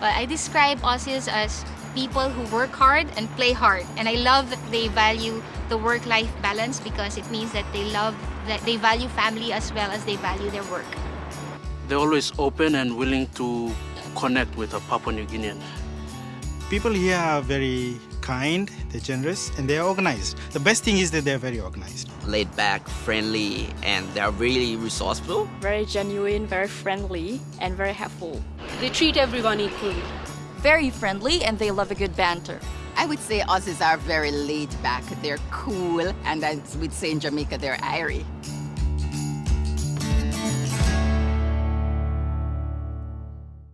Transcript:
Well, I describe Aussies as people who work hard and play hard. And I love that they value the work-life balance because it means that they love that they value family as well as they value their work. They're always open and willing to connect with a Papua New Guinean. People here are very kind, they're generous, and they're organized. The best thing is that they're very organized. Laid back, friendly, and they're really resourceful. Very genuine, very friendly, and very helpful. They treat everyone equally. Very friendly and they love a good banter. I would say Aussies are very laid back, they're cool, and as we'd say in Jamaica, they're airy.